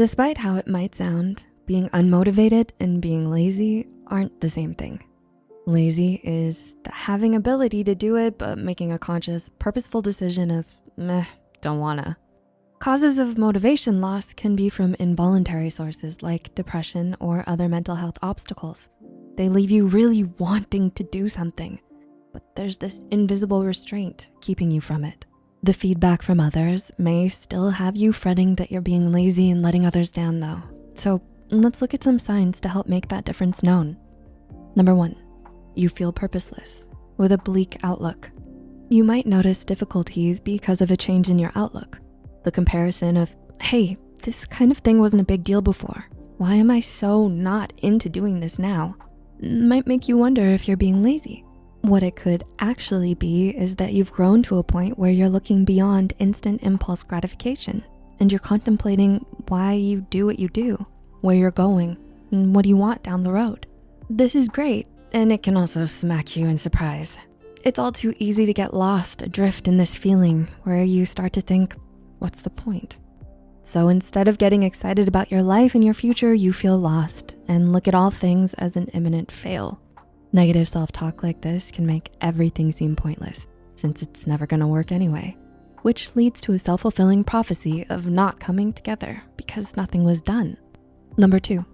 Despite how it might sound, being unmotivated and being lazy aren't the same thing. Lazy is the having ability to do it, but making a conscious, purposeful decision of meh, don't wanna. Causes of motivation loss can be from involuntary sources like depression or other mental health obstacles. They leave you really wanting to do something, but there's this invisible restraint keeping you from it. The feedback from others may still have you fretting that you're being lazy and letting others down though. So let's look at some signs to help make that difference known. Number one, you feel purposeless with a bleak outlook. You might notice difficulties because of a change in your outlook. The comparison of, hey, this kind of thing wasn't a big deal before. Why am I so not into doing this now? Might make you wonder if you're being lazy. What it could actually be is that you've grown to a point where you're looking beyond instant impulse gratification and you're contemplating why you do what you do, where you're going, and what do you want down the road. This is great, and it can also smack you in surprise. It's all too easy to get lost adrift in this feeling where you start to think, what's the point? So instead of getting excited about your life and your future, you feel lost and look at all things as an imminent fail. Negative self-talk like this can make everything seem pointless since it's never gonna work anyway, which leads to a self-fulfilling prophecy of not coming together because nothing was done. Number two,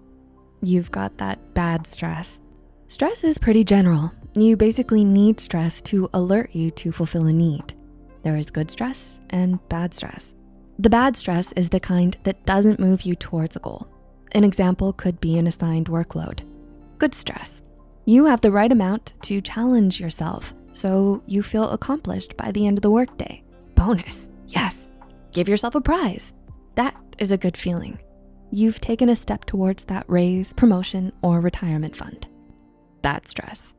you've got that bad stress. Stress is pretty general. You basically need stress to alert you to fulfill a need. There is good stress and bad stress. The bad stress is the kind that doesn't move you towards a goal. An example could be an assigned workload. Good stress. You have the right amount to challenge yourself so you feel accomplished by the end of the workday. Bonus, yes, give yourself a prize. That is a good feeling. You've taken a step towards that raise, promotion, or retirement fund. Bad stress.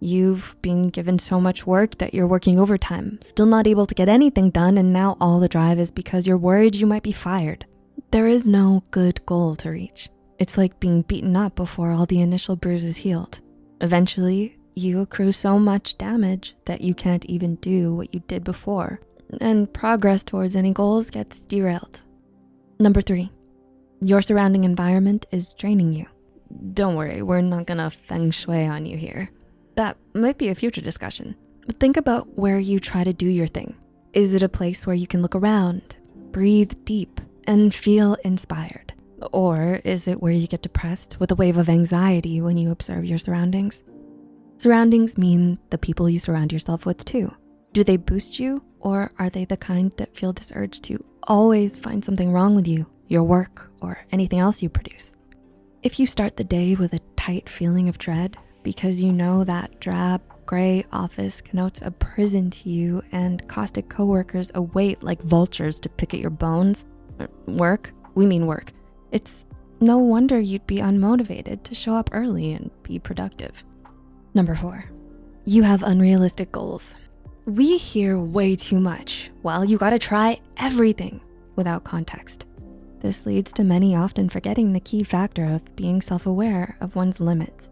You've been given so much work that you're working overtime, still not able to get anything done, and now all the drive is because you're worried you might be fired. There is no good goal to reach. It's like being beaten up before all the initial bruises healed. Eventually, you accrue so much damage that you can't even do what you did before, and progress towards any goals gets derailed. Number three, your surrounding environment is draining you. Don't worry, we're not gonna feng shui on you here. That might be a future discussion. But think about where you try to do your thing. Is it a place where you can look around, breathe deep, and feel inspired? Or is it where you get depressed with a wave of anxiety when you observe your surroundings? Surroundings mean the people you surround yourself with too. Do they boost you or are they the kind that feel this urge to always find something wrong with you, your work, or anything else you produce? If you start the day with a tight feeling of dread, because you know that drab gray office connotes a prison to you and caustic coworkers await like vultures to pick at your bones. Uh, work, we mean work. It's no wonder you'd be unmotivated to show up early and be productive. Number four, you have unrealistic goals. We hear way too much. Well, you gotta try everything without context. This leads to many often forgetting the key factor of being self-aware of one's limits.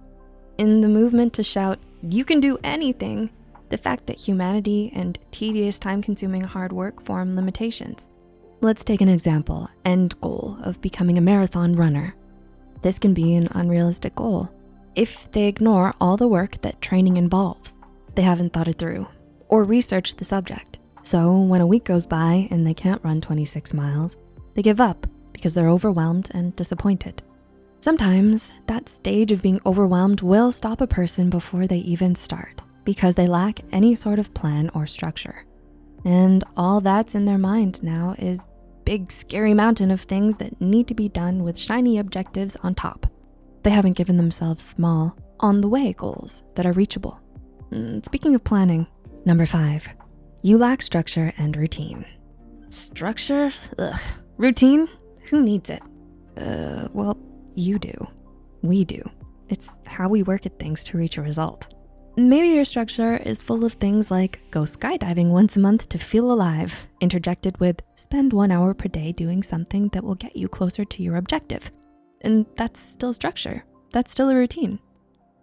In the movement to shout, you can do anything, the fact that humanity and tedious time-consuming hard work form limitations. Let's take an example, end goal of becoming a marathon runner. This can be an unrealistic goal if they ignore all the work that training involves. They haven't thought it through or researched the subject. So when a week goes by and they can't run 26 miles, they give up because they're overwhelmed and disappointed. Sometimes that stage of being overwhelmed will stop a person before they even start because they lack any sort of plan or structure. And all that's in their mind now is big scary mountain of things that need to be done with shiny objectives on top. They haven't given themselves small, on the way goals that are reachable. Mm, speaking of planning, number five, you lack structure and routine. Structure, ugh. Routine, who needs it? Uh, well, you do. We do. It's how we work at things to reach a result. Maybe your structure is full of things like go skydiving once a month to feel alive, interjected with spend one hour per day doing something that will get you closer to your objective. And that's still structure. That's still a routine.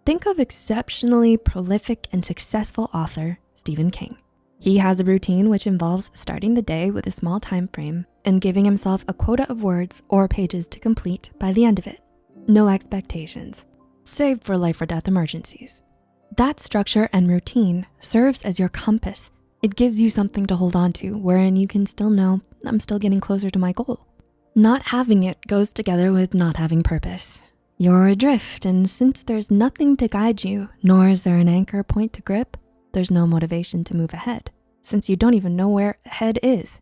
Think of exceptionally prolific and successful author, Stephen King. He has a routine which involves starting the day with a small time frame and giving himself a quota of words or pages to complete by the end of it. No expectations, save for life or death emergencies. That structure and routine serves as your compass. It gives you something to hold on to wherein you can still know I'm still getting closer to my goal. Not having it goes together with not having purpose. You're adrift, and since there's nothing to guide you, nor is there an anchor point to grip, there's no motivation to move ahead, since you don't even know where ahead is.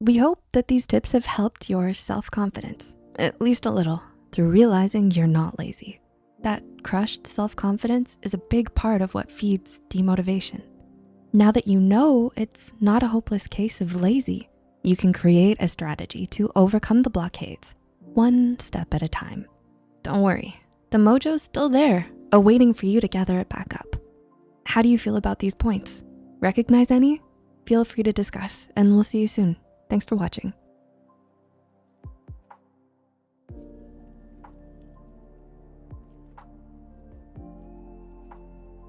We hope that these tips have helped your self-confidence, at least a little, through realizing you're not lazy. That crushed self-confidence is a big part of what feeds demotivation. Now that you know it's not a hopeless case of lazy, you can create a strategy to overcome the blockades, one step at a time. Don't worry, the mojo's still there, awaiting for you to gather it back up. How do you feel about these points? Recognize any? Feel free to discuss and we'll see you soon. Thanks for watching.